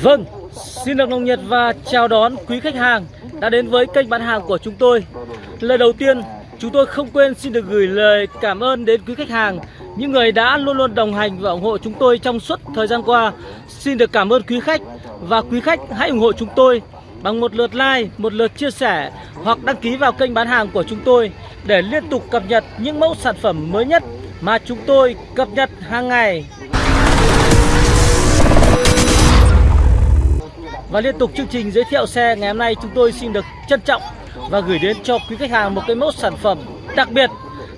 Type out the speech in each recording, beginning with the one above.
Vâng, xin được nồng nhiệt và chào đón quý khách hàng đã đến với kênh bán hàng của chúng tôi. Lời đầu tiên, chúng tôi không quên xin được gửi lời cảm ơn đến quý khách hàng, những người đã luôn luôn đồng hành và ủng hộ chúng tôi trong suốt thời gian qua. Xin được cảm ơn quý khách và quý khách hãy ủng hộ chúng tôi bằng một lượt like, một lượt chia sẻ hoặc đăng ký vào kênh bán hàng của chúng tôi để liên tục cập nhật những mẫu sản phẩm mới nhất mà chúng tôi cập nhật hàng ngày. Và liên tục chương trình giới thiệu xe ngày hôm nay chúng tôi xin được trân trọng và gửi đến cho quý khách hàng một cái mẫu sản phẩm đặc biệt.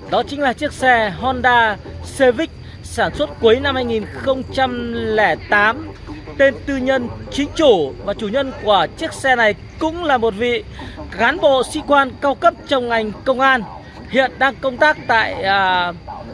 Đó chính là chiếc xe Honda Civic sản xuất cuối năm 2008 tên tư nhân chính chủ. Và chủ nhân của chiếc xe này cũng là một vị cán bộ sĩ quan cao cấp trong ngành công an. Hiện đang công tác tại à,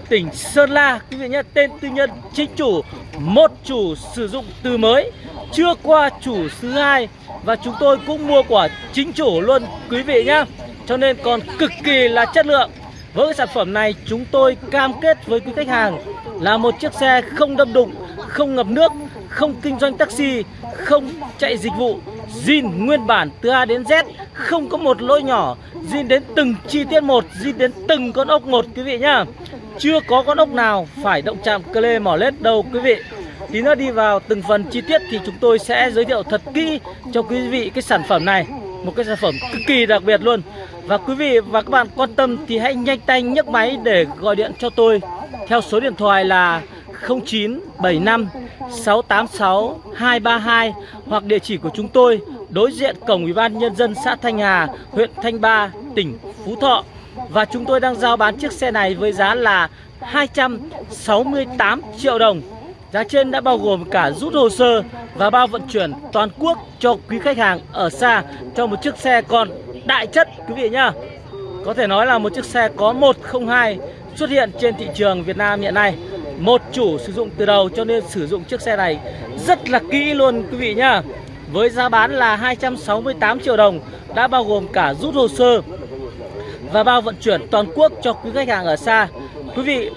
tỉnh Sơn La. Quý vị nhé tên tư nhân chính chủ một chủ sử dụng từ mới chưa qua chủ thứ hai và chúng tôi cũng mua của chính chủ luôn, quý vị nhé cho nên còn cực kỳ là chất lượng. Với cái sản phẩm này, chúng tôi cam kết với quý khách hàng là một chiếc xe không đâm đụng, không ngập nước, không kinh doanh taxi, không chạy dịch vụ, zin nguyên bản từ A đến Z, không có một lỗi nhỏ, zin đến từng chi tiết một, zin đến từng con ốc một, quý vị nhá. Chưa có con ốc nào phải động chạm cơ lê mỏ lết đâu, quý vị. Tí nữa đi vào từng phần chi tiết thì chúng tôi sẽ giới thiệu thật kỹ cho quý vị cái sản phẩm này. Một cái sản phẩm cực kỳ đặc biệt luôn. Và quý vị và các bạn quan tâm thì hãy nhanh tay nhấc máy để gọi điện cho tôi. Theo số điện thoại là 0975 686 232 Hoặc địa chỉ của chúng tôi đối diện cổng Ủy ban Nhân dân xã Thanh Hà, huyện Thanh Ba, tỉnh Phú Thọ. Và chúng tôi đang giao bán chiếc xe này với giá là 268 triệu đồng. Giá trên đã bao gồm cả rút hồ sơ và bao vận chuyển toàn quốc cho quý khách hàng ở xa cho một chiếc xe còn đại chất, quý vị nhá. Có thể nói là một chiếc xe có 102 xuất hiện trên thị trường Việt Nam hiện nay. Một chủ sử dụng từ đầu cho nên sử dụng chiếc xe này rất là kỹ luôn, quý vị nhá. Với giá bán là 268 triệu đồng, đã bao gồm cả rút hồ sơ và bao vận chuyển toàn quốc cho quý khách hàng ở xa. Quý vị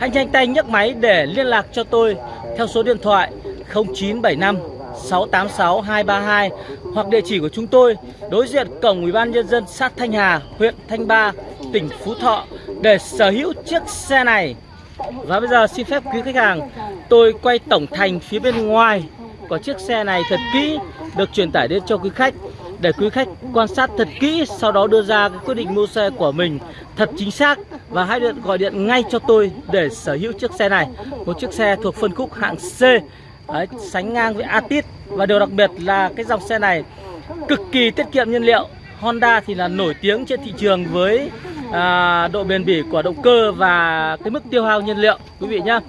Hãy nhanh tay nhấc máy để liên lạc cho tôi theo số điện thoại 0975 686 232 hoặc địa chỉ của chúng tôi đối diện cổng Ủy ban nhân dân xã Thanh Hà, huyện Thanh Ba, tỉnh Phú Thọ để sở hữu chiếc xe này. Và bây giờ xin phép quý khách hàng, tôi quay tổng thành phía bên ngoài của chiếc xe này thật kỹ được truyền tải đến cho quý khách để quý khách quan sát thật kỹ sau đó đưa ra cái quyết định mua xe của mình thật chính xác. Và hãy điện gọi điện ngay cho tôi để sở hữu chiếc xe này. Một chiếc xe thuộc phân khúc hạng C. Đấy, sánh ngang với Atit và điều đặc biệt là cái dòng xe này cực kỳ tiết kiệm nhiên liệu. Honda thì là nổi tiếng trên thị trường với à, độ bền bỉ của động cơ và cái mức tiêu hao nhiên liệu. Quý vị nhá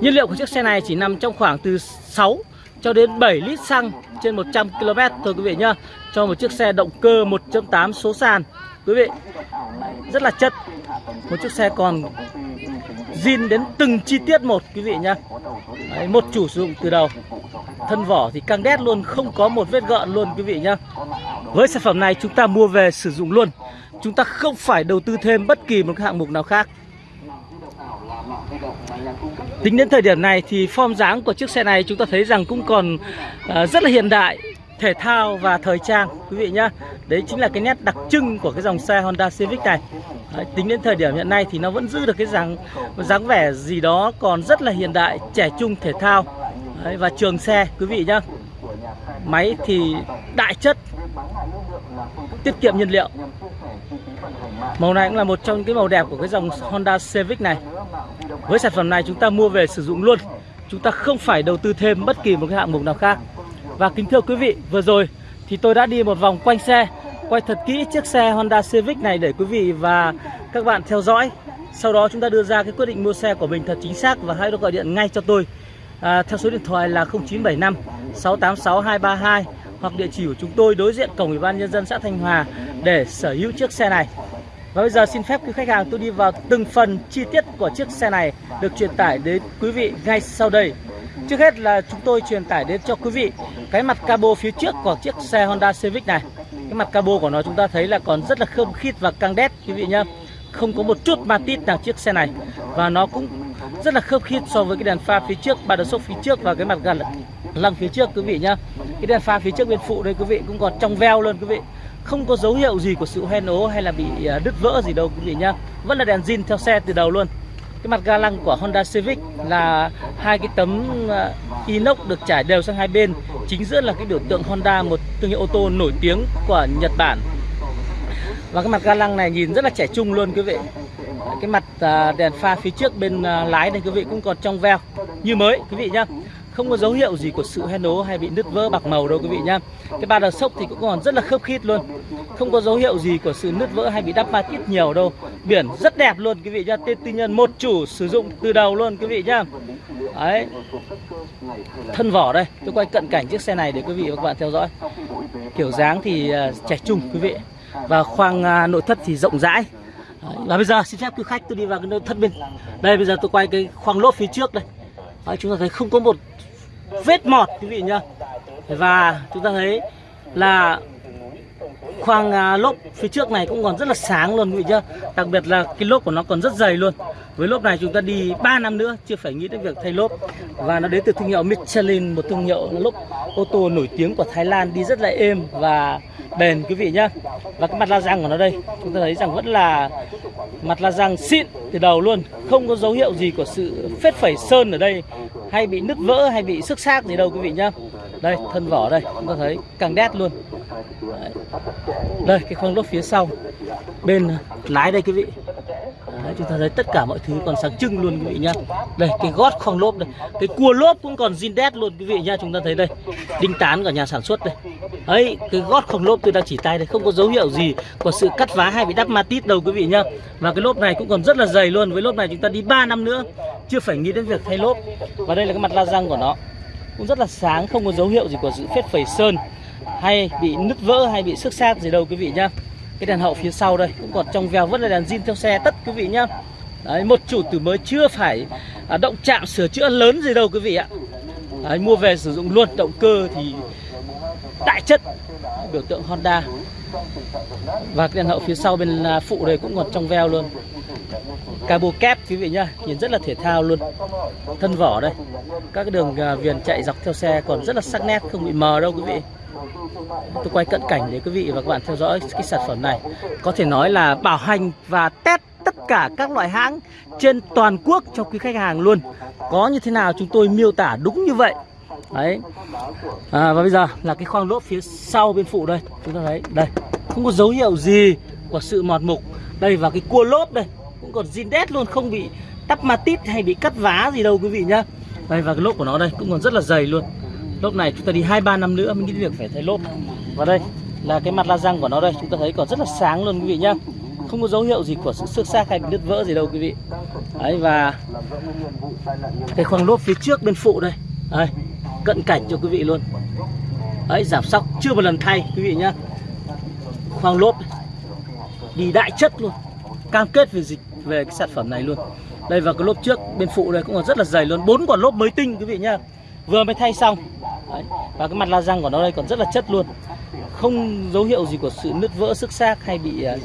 nhiên liệu của chiếc xe này chỉ nằm trong khoảng từ 6 cho đến 7 lít xăng trên 100 km thôi quý vị nhá. Cho một chiếc xe động cơ 1.8 số sàn. Quý vị rất là chất. Một chiếc xe còn zin đến từng chi tiết một quý vị nhá. Đấy, một chủ sử dụng từ đầu. Thân vỏ thì căng đét luôn không có một vết gợn luôn quý vị nhá. Với sản phẩm này chúng ta mua về sử dụng luôn. Chúng ta không phải đầu tư thêm bất kỳ một hạng mục nào khác. Tính đến thời điểm này thì form dáng của chiếc xe này chúng ta thấy rằng cũng còn uh, rất là hiện đại thể thao và thời trang quý vị nhá. Đấy chính là cái nét đặc trưng của cái dòng xe Honda Civic này. Đấy, tính đến thời điểm hiện nay thì nó vẫn giữ được cái dáng dáng vẻ gì đó còn rất là hiện đại trẻ trung thể thao. Đấy, và trường xe quý vị nhá. Máy thì đại chất tiết kiệm nhiên liệu. Màu này cũng là một trong những cái màu đẹp của cái dòng Honda Civic này với sản phẩm này chúng ta mua về sử dụng luôn. Chúng ta không phải đầu tư thêm bất kỳ một cái hạng mục nào khác. Và kính thưa quý vị, vừa rồi thì tôi đã đi một vòng quanh xe Quay thật kỹ chiếc xe Honda Civic này để quý vị và các bạn theo dõi. Sau đó chúng ta đưa ra cái quyết định mua xe của mình thật chính xác Và hãy gọi điện ngay cho tôi. À, Theo số điện thoại là 0975 686 232 Hoặc địa chỉ của chúng tôi đối diện cổng Ủy ban Nhân dân xã Thanh Hòa Để sở hữu chiếc xe này và bây giờ xin phép quý khách hàng tôi đi vào từng phần chi tiết của chiếc xe này được truyền tải đến quý vị ngay sau đây. Trước hết là chúng tôi truyền tải đến cho quý vị cái mặt cabo phía trước của chiếc xe Honda Civic này. Cái mặt cabo của nó chúng ta thấy là còn rất là khơm khít và căng đét, quý vị nhá. Không có một chút ma tít nào chiếc xe này và nó cũng rất là khớp khít so với cái đèn pha phía trước, ba đợt sốc phía trước và cái mặt gần lăng phía trước, quý vị nhá cái đèn pha phía trước bên phụ đây, quý vị cũng còn trong veo luôn, quý vị không có dấu hiệu gì của sự hoen ố hay là bị à, đứt vỡ gì đâu quý vị nhá. Vẫn là đèn zin theo xe từ đầu luôn. Cái mặt ga lăng của Honda Civic là hai cái tấm à, inox được trải đều sang hai bên. Chính giữa là cái biểu tượng Honda, một thương hiệu ô tô nổi tiếng của Nhật Bản. Và cái mặt ga lăng này nhìn rất là trẻ trung luôn quý vị. Cái mặt à, đèn pha phía trước bên lái này quý vị cũng còn trong veo, như mới, quý vị nhá không có dấu hiệu gì của sự hen ố hay bị nứt vỡ bạc màu đâu quý vị nhá. Cái ba đợt sốc thì cũng còn rất là khớp khít luôn. Không có dấu hiệu gì của sự nứt vỡ hay bị đắp ma tít nhiều đâu. Biển rất đẹp luôn quý vị nhá. Tên tư nhân một chủ sử dụng từ đầu luôn quý vị nhá. Đấy. Thân vỏ đây. Tôi quay cận cảnh chiếc xe này để quý vị và các bạn theo dõi. Kiểu dáng thì à, trẻ trung quý vị. Và khoang à, nội thất thì rộng rãi. Và bây giờ, xin phép quý khách, tôi đi vào cái nội thất bên. Đây, bây giờ tôi quay cái khoang lốp phía trước đây. Đấy, chúng ta thấy không có một vết mọt quý vị nhá. Và chúng ta thấy là khoang à, lốp phía trước này cũng còn rất là sáng luôn quý vị chưa đặc biệt là cái lốp của nó còn rất dày luôn. Với lốp này chúng ta đi 3 năm nữa chưa phải nghĩ đến việc thay lốp. Và nó đến từ thương hiệu Michelin một thương hiệu lốp ô tô nổi tiếng của Thái Lan đi rất là êm và bền quý vị nhá. Và cái mặt la răng của nó đây chúng ta thấy rằng vẫn là mặt la răng xịn từ đầu luôn. Không có dấu hiệu gì của sự phết phẩy sơn ở đây hay bị nứt vỡ hay bị xước xác gì đâu quý vị nhá đây thân vỏ đây chúng ta thấy càng đét luôn. Đấy. đây cái khoang lốp phía sau bên lái đây quý vị. Đấy, chúng ta thấy tất cả mọi thứ còn sáng trưng luôn quý vị nhá. Đây cái gót khoang lốp đây cái cua lốp cũng còn zin đét luôn quý vị nhá. Chúng ta thấy đây đinh tán của nhà sản xuất đây. Ấy cái gót khoang lốp tôi đang chỉ tay đây không có dấu hiệu gì của sự cắt vá hay bị đắp ma tít đâu quý vị nhá. Và cái lốp này cũng còn rất là dày luôn với lốp này chúng ta đi 3 năm nữa chưa phải nghĩ đến việc thay lốp. Và đây là cái mặt la răng của nó cũng rất là sáng không có dấu hiệu gì của sự phết phẩy sơn hay bị nứt vỡ hay bị xước xác gì đâu quý vị nhá. Cái đèn hậu phía sau đây cũng còn trong veo vẫn là đèn zin theo xe tất quý vị nhá. Đấy một chủ từ mới chưa phải à, động chạm sửa chữa lớn gì đâu quý vị ạ. Đấy, mua về sử dụng luôn động cơ thì đại chất biểu tượng Honda. Và cái đèn hậu phía sau bên à, phụ đây cũng còn trong veo luôn cabo kép quý vị nhá nhìn rất là thể thao luôn. Thân vỏ đây. Các cái đường à, viền chạy dọc theo xe còn rất là sắc nét không bị mờ đâu quý vị. Tôi quay cận cảnh để quý vị và các bạn theo dõi cái sản phẩm này. Có thể nói là bảo hành và test tất cả các loại hãng trên toàn quốc cho quý khách hàng luôn. Có như thế nào chúng tôi miêu tả đúng như vậy. Đấy. À, và bây giờ là cái khoang lốp phía sau bên phụ đây. Chúng ta thấy đây. Không có dấu hiệu gì của sự mọt mục. Đây và cái cua lốp đây cũng còn zin đét luôn, không bị tắp ma tít hay bị cắt vá gì đâu quý vị nhá. Đây, và cái lốp của nó đây cũng còn rất là dày luôn. Lốp này chúng ta đi hai ba năm nữa mới nghĩ việc phải thay lốp. Và đây là cái mặt la răng của nó đây, chúng ta thấy còn rất là sáng luôn quý vị nhá. Không có dấu hiệu gì của sự xước xác hay bị đứt vỡ gì đâu quý vị. Đấy, và cái khoang lốp phía trước bên phụ đây. Đây, cận cảnh cho quý vị luôn. Đấy, giảm sóc chưa một lần thay quý vị nhá. Khoang lốp đi đại chất luôn cam kết về dịch về cái sản phẩm này luôn. Đây và cái lốp trước bên phụ đây cũng còn rất là dày luôn. Bốn quả lốp mới tinh quý vị nhá. Vừa mới thay xong. Đấy. và cái mặt la răng của nó đây còn rất là chất luôn. Không dấu hiệu gì của sự nứt vỡ sức xác hay bị à,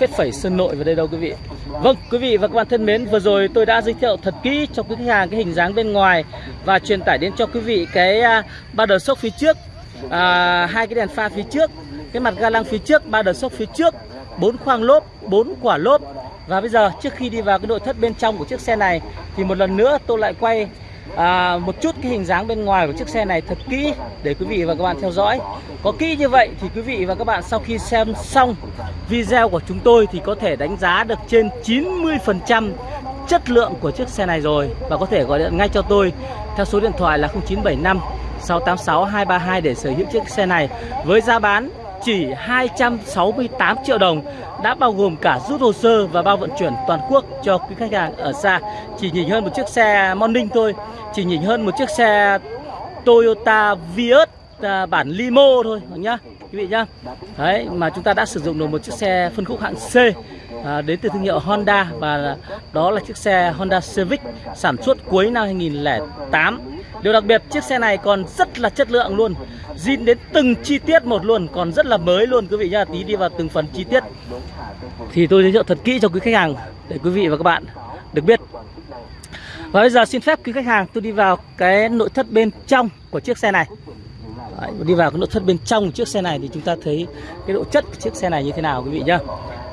phết phẩy sơn nội vào đây đâu quý vị. Vâng quý vị và các bạn thân mến vừa rồi tôi đã giới thiệu thật kỹ cho quý khách hàng cái hình dáng bên ngoài và truyền tải đến cho quý vị cái uh, ba đờ sốc phía trước uh, hai cái đèn pha phía trước cái mặt ga lăng phía trước ba đờ sốc phía trước bốn khoang lốp bốn quả lốp. Và bây giờ trước khi đi vào cái nội thất bên trong của chiếc xe này thì một lần nữa tôi lại quay à, một chút cái hình dáng bên ngoài của chiếc xe này thật kỹ để quý vị và các bạn theo dõi. Có kỹ như vậy thì quý vị và các bạn sau khi xem xong video của chúng tôi thì có thể đánh giá được trên 90% chất lượng của chiếc xe này rồi. Và có thể gọi điện ngay cho tôi theo số điện thoại là 0975 686 232 để sở hữu chiếc xe này. Với giá bán chỉ 268 triệu đồng đã bao gồm cả rút hồ sơ và bao vận chuyển toàn quốc cho quý khách hàng ở xa. Chỉ nhìn hơn một chiếc xe Morning thôi chỉ nhìn hơn một chiếc xe Toyota Vios à, bản limo thôi nhá? Quý vị nhá. Đấy mà chúng ta đã sử dụng được một chiếc xe phân khúc hạng C à, đến từ thương hiệu Honda và đó là chiếc xe Honda Civic sản xuất cuối năm 2008 Điều đặc biệt chiếc xe này còn rất là chất lượng luôn. Zin đến từng chi tiết một luôn Còn rất là mới luôn. Quý vị nhá Tí đi vào từng phần chi tiết. Thì tôi giới thiệu thật kỹ cho quý khách hàng Để quý vị và các bạn được biết. Và bây giờ xin phép quý khách hàng tôi đi vào cái nội thất bên trong của chiếc xe này. Đấy, đi vào cái nội thất bên trong của chiếc xe này thì chúng ta thấy cái độ chất của chiếc xe này như thế nào quý vị nhá.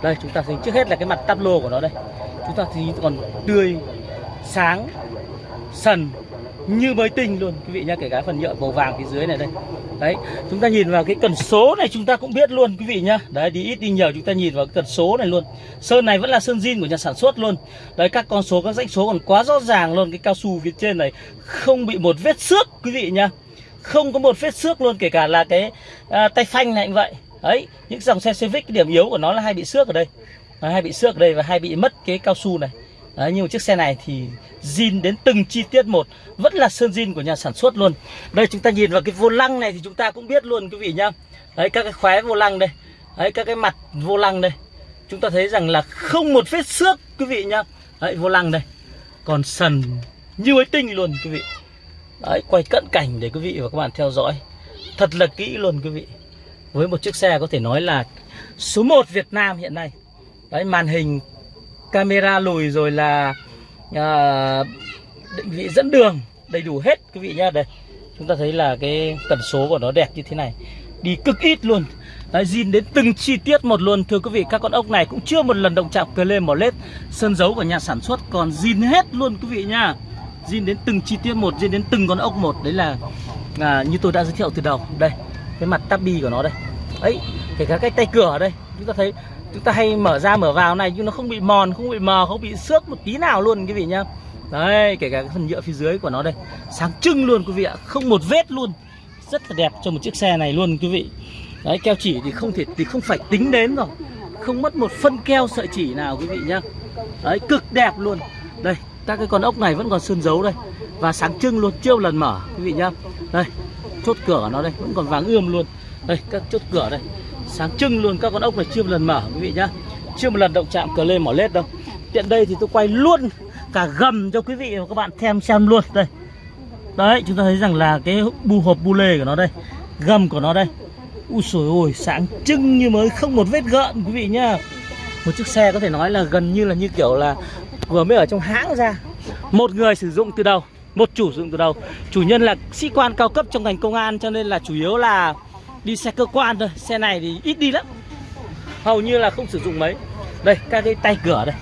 Đây chúng ta thấy trước hết là cái mặt tắp lô của nó đây. Chúng ta thấy còn tươi, sáng, sần như mới tinh luôn. Quý vị nhá kể cả phần nhựa màu vàng phía dưới này đây. Đấy chúng ta nhìn vào cái cần số này chúng ta cũng biết luôn quý vị nhá. Đấy đi ít đi nhiều chúng ta nhìn vào cái cần số này luôn. Sơn này vẫn là sơn zin của nhà sản xuất luôn. Đấy các con số các dãy số còn quá rõ ràng luôn. Cái cao su phía trên này không bị một vết xước quý vị nhá. Không có một vết xước luôn kể cả là cái à, tay phanh này cũng vậy. Đấy những dòng xe Civic cái điểm yếu của nó là hay bị xước ở đây. Đấy, hay bị xước ở đây và hay bị mất cái cao su này. Đấy, nhưng mà chiếc xe này thì zin đến từng chi tiết một Vẫn là sơn zin của nhà sản xuất luôn. Đây chúng ta nhìn vào cái vô lăng này thì chúng ta cũng biết luôn quý vị nhá. Đấy các cái khóe vô lăng đây. Đấy các cái mặt vô lăng đây. Chúng ta thấy rằng là không một vết xước quý vị nhá. Đấy vô lăng đây. Còn sần như mới tinh luôn quý vị. Đấy quay cận cảnh để quý vị và các bạn theo dõi. Thật là kỹ luôn quý vị. Với một chiếc xe có thể nói là số 1 Việt Nam hiện nay. Đấy màn hình camera lùi rồi là à, định vị dẫn đường đầy đủ hết quý vị nhá. Đây chúng ta thấy là cái tần số của nó đẹp như thế này. Đi cực ít luôn. Đấy, zin đến từng chi tiết một luôn. Thưa quý vị, các con ốc này cũng chưa một lần động chạm cờ lên mỏ lết. Sơn dấu của nhà sản xuất còn zin hết luôn quý vị nha zin đến từng chi tiết một, zin đến từng con ốc một. Đấy là à, như tôi đã giới thiệu từ đầu. Đây, cái mặt tabi của nó đây. Ấy kể cả cái tay cửa ở đây. Chúng ta thấy chúng ta hay mở ra mở vào này nhưng nó không bị mòn, không bị mờ, không bị xước một tí nào luôn quý vị nhá. Đấy, kể cả cái phần nhựa phía dưới của nó đây. Sáng trưng luôn quý vị ạ, không một vết luôn. Rất là đẹp cho một chiếc xe này luôn quý vị. Đấy, keo chỉ thì không thể, thì không phải tính đến rồi. Không mất một phân keo sợi chỉ nào quý vị nhá. Đấy, cực đẹp luôn. Đây, các cái con ốc này vẫn còn sơn dấu đây. Và sáng trưng luôn chưa một lần mở quý vị nhá. Đây, chốt cửa của nó đây, vẫn còn vàng ươm luôn. Đây, các chốt cửa đây sáng trưng luôn, các con ốc này chưa một lần mở, quý vị nhá. Chưa một lần động chạm cờ lên mỏ lết đâu. Tiện đây thì tôi quay luôn cả gầm cho quý vị và các bạn thêm xem luôn. Đây. Đấy, chúng ta thấy rằng là cái bu hộp bu lê của nó đây, gầm của nó đây. Ui sồi ôi, sáng trưng như mới, không một vết gợn, quý vị nhá. Một chiếc xe có thể nói là gần như là như kiểu là vừa mới ở trong hãng ra. Một người sử dụng từ đầu, một chủ sử dụng từ đầu. Chủ nhân là sĩ quan cao cấp trong ngành công an, cho nên là chủ yếu là đi xe cơ quan thôi xe này thì ít đi lắm. Hầu như là không sử dụng mấy. Đây các cái tay cửa đây.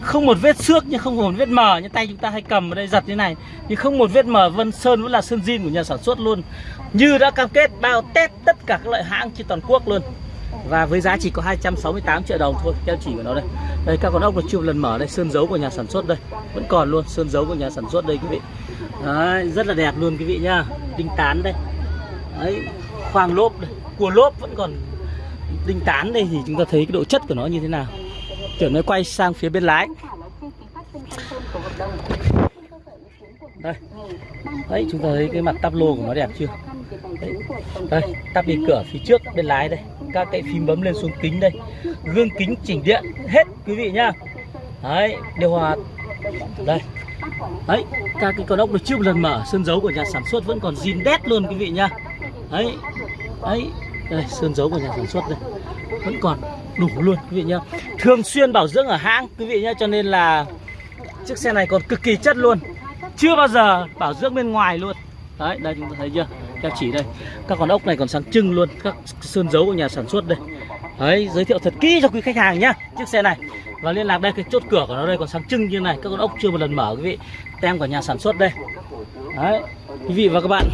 Không một vết xước nhưng không một vết mờ như tay chúng ta hay cầm ở đây giật như này. Nhưng không một vết mờ vân sơn vẫn là sơn zin của nhà sản xuất luôn. Như đã cam kết bao test tất cả các loại hãng trên toàn quốc luôn. Và với giá chỉ có 268 triệu đồng thôi keo chỉ của nó đây. Đây các con ốc là chưa lần mở đây sơn dấu của nhà sản xuất đây. Vẫn còn luôn sơn dấu của nhà sản xuất đây quý vị. Đấy, rất là đẹp luôn quý vị nhá. Đinh tán đây. Đấy khoang lốp đây. Cua lốp vẫn còn đinh tán đây, thì chúng ta thấy cái độ chất của nó như thế nào. Kiểu nó quay sang phía bên lái. Đây. Đấy, chúng ta thấy cái mặt tắp lô của nó đẹp chưa? Đấy. đây, tắp đi cửa phía trước bên lái đây. Các cái phím bấm lên xuống kính đây. Gương kính chỉnh điện, hết, quý vị nhá. Đấy, điều hòa. Đây. Đấy, các cái con ốc được chưa một lần mở sơn dấu của nhà sản xuất vẫn còn zin đét luôn, quý vị nhá đấy đấy đây, sơn dấu của nhà sản xuất đây. Vẫn còn đủ luôn, quý vị nhá. Thường xuyên bảo dưỡng ở hãng, quý vị nhá, cho nên là chiếc xe này còn cực kỳ chất luôn. Chưa bao giờ bảo dưỡng bên ngoài luôn. Đấy, đây, chúng ta thấy chưa? Keo chỉ đây. Các con ốc này còn sáng trưng luôn, các sơn dấu của nhà sản xuất đây. Đấy, giới thiệu thật kỹ cho quý khách hàng nhá, chiếc xe này. Và liên lạc đây, cái chốt cửa của nó đây còn sáng trưng như này. Các con ốc chưa một lần mở, quý vị. Tem của nhà sản xuất đây. Đấy, quý vị và các bạn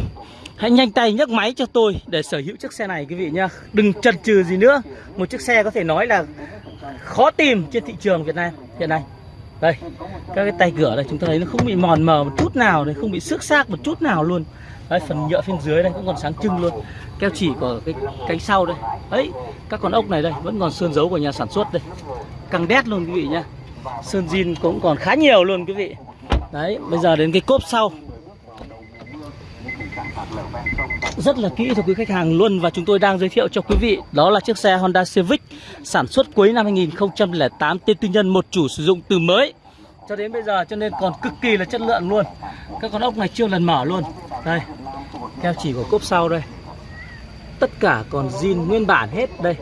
Hãy nhanh tay nhấc máy cho tôi để sở hữu chiếc xe này quý vị nhá. Đừng chần chừ gì nữa. Một chiếc xe có thể nói là khó tìm trên thị trường Việt Nam hiện nay. Đây, các cái tay cửa đây chúng ta thấy nó không bị mòn mờ một chút nào này Không bị xước xác một chút nào luôn. Đấy, phần nhựa phía dưới đây cũng còn sáng trưng luôn. Keo chỉ của cái cánh sau đây. Đấy, các con ốc này đây vẫn còn sơn dấu của nhà sản xuất đây. Căng đét luôn quý vị nhá. Sơn zin cũng còn khá nhiều luôn quý vị. Đấy, bây giờ đến cái cốp sau. Rất là kỹ cho quý khách hàng luôn và chúng tôi đang giới thiệu cho quý vị, đó là chiếc xe Honda Civic sản xuất cuối năm 2008 tên tư nhân, một chủ sử dụng từ mới. Cho đến bây giờ cho nên còn cực kỳ là chất lượng luôn. Các con ốc này chưa lần mở luôn. Đây keo chỉ của cốp sau đây. Tất cả còn zin nguyên bản hết đây.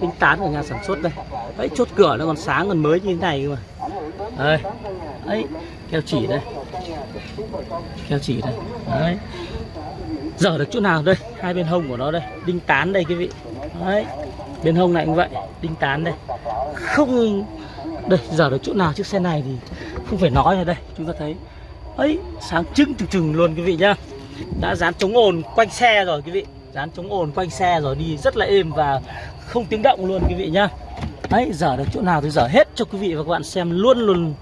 Tính tán của nhà sản xuất đây. Đấy chốt cửa nó còn sáng, còn mới như thế này cơ mà. Đây, ấy keo chỉ đây. Keo chỉ đây. Đấy dở được chỗ nào đây? Hai bên hông của nó đây. Đinh tán đây quý vị. Đấy. Bên hông này cũng vậy. Đinh tán đây. Không đây dở được chỗ nào? Chiếc xe này thì không phải nói rồi đây. Chúng ta thấy. Ấy sáng trưng trừng trừng luôn quý vị nhá. Đã dán chống ồn quanh xe rồi quý vị. Dán chống ồn quanh xe rồi đi rất là êm và không tiếng động luôn quý vị nhá. Đấy dở được chỗ nào thì dở hết cho quý vị và các bạn xem luôn luôn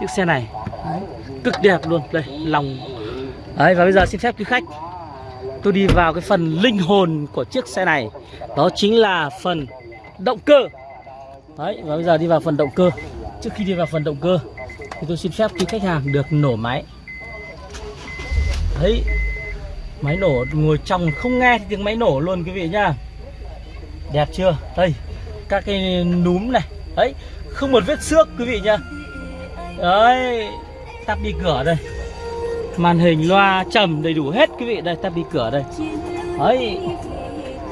chiếc xe này. Đấy, cực đẹp luôn. Đây lòng. Đấy và bây giờ xin phép quý khách tôi đi vào cái phần linh hồn của chiếc xe này. Đó chính là phần động cơ. Đấy, và bây giờ đi vào phần động cơ. Trước khi đi vào phần động cơ, thì tôi xin phép quý khách hàng được nổ máy. Đấy, máy nổ ngồi trong không nghe tiếng máy nổ luôn quý vị nhá. Đẹp chưa? Đây, các cái núm này. Đấy, không một vết xước quý vị nhá. Đấy, tắt đi cửa đây màn hình loa trầm đầy đủ hết quý vị. Đây ta bị cửa đây. Đấy.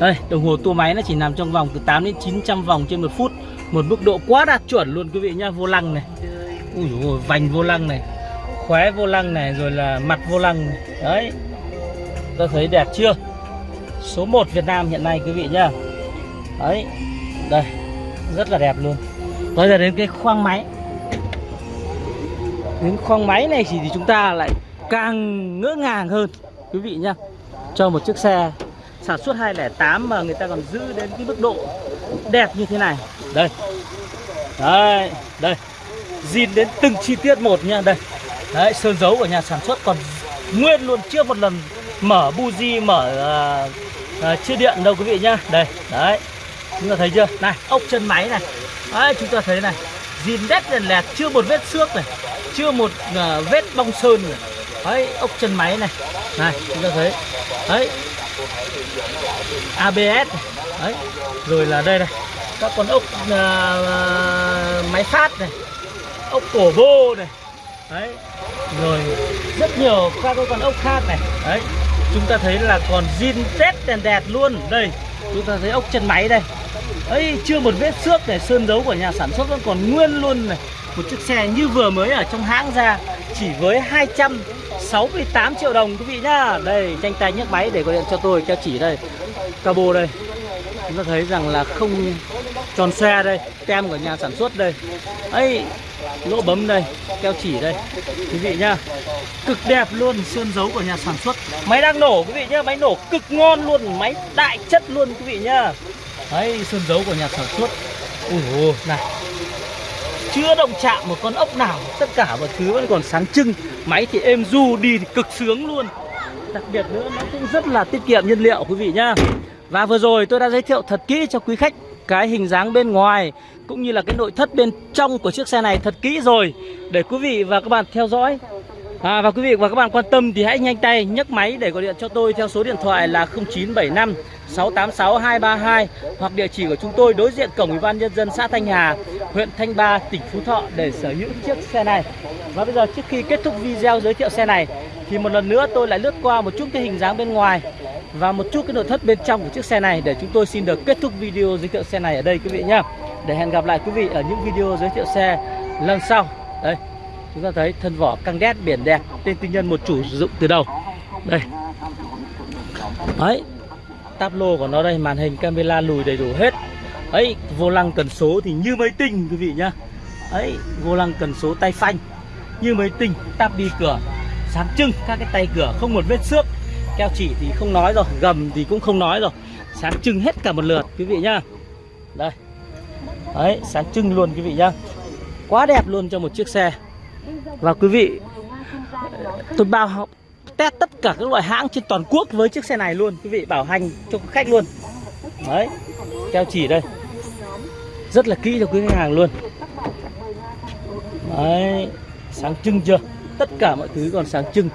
Đây đồng hồ tua máy nó chỉ nằm trong vòng từ 8 đến 900 vòng trên một phút. Một mức độ quá đạt chuẩn luôn quý vị nhá. Vô lăng này. Ui dồi, vành vô lăng này. Khóe vô lăng này rồi là mặt vô lăng này. đấy. Ta thấy đẹp chưa? Số 1 Việt Nam hiện nay quý vị nhá. Đấy. Đây. Rất là đẹp luôn. Bây giờ đến cái khoang máy. Đến khoang máy này thì, thì chúng ta lại càng ngỡ ngàng hơn. Quý vị nhá cho một chiếc xe sản xuất 208 mà người ta còn giữ đến cái mức độ đẹp như thế này. Đây. Đây đây. Zin đến từng chi tiết một nha đây. Đấy sơn dấu của nhà sản xuất còn nguyên luôn chưa một lần mở buji mở uh, uh, chia điện đâu quý vị nhá. Đây đấy. Chúng ta thấy chưa? Này ốc chân máy này. Đấy chúng ta thấy này. Zin đét đèn lẹt chưa một vết xước này chưa một uh, vết bong sơn này đấy ốc chân máy này. Này chúng ta thấy. Đấy ABS ấy, đấy rồi là đây này. Các con ốc uh, máy phát này. Ốc cổ vô này. Đấy rồi rất nhiều các con ốc khác này. Đấy chúng ta thấy là còn zin tét đèn đẹp luôn. Đây chúng ta thấy ốc chân máy đây. Ấy chưa một vết xước để sơn dấu của nhà sản xuất vẫn còn nguyên luôn này. Một chiếc xe như vừa mới ở trong hãng ra chỉ với 268 triệu đồng, quý vị nhá. Đây, tranh tay nhấc máy để gọi điện cho tôi, cho chỉ đây. Cabo đây. Chúng ta thấy rằng là không tròn xe đây, tem của nhà sản xuất đây. Ấy, lỗ bấm đây, keo chỉ đây. Quý vị nhá, cực đẹp luôn sơn dấu của nhà sản xuất. Máy đang nổ, quý vị nhá, máy nổ cực ngon luôn, máy đại chất luôn, quý vị nhá. Đấy sơn dấu của nhà sản xuất. Ui này chưa động chạm một con ốc nào tất cả mọi thứ vẫn còn sáng trưng. Máy thì êm du đi thì cực sướng luôn. Đặc biệt nữa nó cũng rất là tiết kiệm nhiên liệu quý vị nhá. Và vừa rồi tôi đã giới thiệu thật kỹ cho quý khách cái hình dáng bên ngoài cũng như là cái nội thất bên trong của chiếc xe này thật kỹ rồi. Để quý vị và các bạn theo dõi. À, và quý vị và các bạn quan tâm thì hãy nhanh tay nhấc máy để gọi điện cho tôi theo số điện thoại là 0975 686 232 hoặc địa chỉ của chúng tôi đối diện cổng Ủy ban nhân dân xã Thanh Hà, huyện Thanh Ba, tỉnh Phú Thọ để sở hữu chiếc xe này. Và bây giờ trước khi kết thúc video giới thiệu xe này thì một lần nữa tôi lại lướt qua một chút cái hình dáng bên ngoài và một chút cái nội thất bên trong của chiếc xe này để chúng tôi xin được kết thúc video giới thiệu xe này ở đây quý vị nhé. Để hẹn gặp lại quý vị ở những video giới thiệu xe lần sau. Đây, chúng ta thấy thân vỏ căng đét biển đẹp, tên tư nhân một chủ sử dụng từ đầu. Đây. Đấy, táp lô của nó đây, màn hình camera lùi đầy đủ hết. Ấy, vô lăng cần số thì như máy tinh quý vị nhá. Ấy, vô lăng cần số tay phanh như máy tinh, táp đi cửa sáng trưng các cái tay cửa không một vết xước. Keo chỉ thì không nói rồi gầm thì cũng không nói rồi. Sáng trưng hết cả một lượt quý vị nhá. Đây. Đấy sáng trưng luôn quý vị nhá. Quá đẹp luôn cho một chiếc xe. Và quý vị tôi bao test tất cả các loại hãng trên toàn quốc với chiếc xe này luôn. Quý vị bảo hành cho khách luôn. Đấy, keo chỉ đây. Rất là kỹ cho quý khách hàng luôn. Đấy, sáng trưng chưa? Tất cả mọi thứ còn sáng trưng.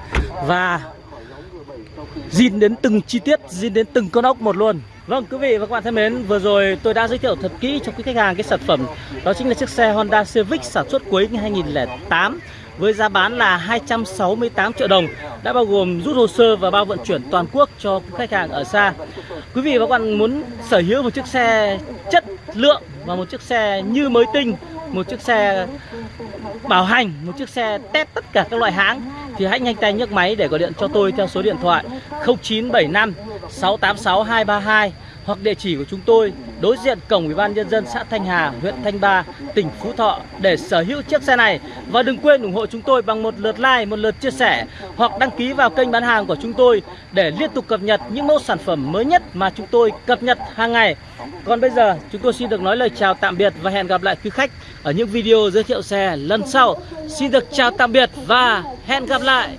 Và zin đến từng chi tiết zin đến từng con ốc một luôn. Vâng quý vị và các bạn thân mến, Vừa rồi tôi đã giới thiệu thật kỹ cho quý khách hàng cái sản phẩm. Đó chính là chiếc xe Honda Civic sản xuất cuối 2008 với giá bán là 268 triệu đồng, Đã bao gồm rút hồ sơ và bao vận chuyển toàn quốc cho khách hàng ở xa. Quý vị và các bạn muốn sở hữu một chiếc xe chất lượng Và một chiếc xe như mới tinh, Một chiếc xe bảo hành, một chiếc xe test tất cả các loại hãng, thì hãy nhanh tay nhấc máy để gọi điện cho tôi theo số điện thoại 0975 686 232 hoặc địa chỉ của chúng tôi đối diện cổng Ủy ban nhân dân xã Thanh Hà, huyện Thanh Ba, tỉnh Phú Thọ để sở hữu chiếc xe này và đừng quên ủng hộ chúng tôi bằng một lượt like, một lượt chia sẻ hoặc đăng ký vào kênh bán hàng của chúng tôi để liên tục cập nhật những mẫu sản phẩm mới nhất mà chúng tôi cập nhật hàng ngày. Còn bây giờ chúng tôi xin được nói lời chào tạm biệt và hẹn gặp lại quý khách ở những video giới thiệu xe lần sau. Xin được chào tạm biệt và hẹn gặp lại.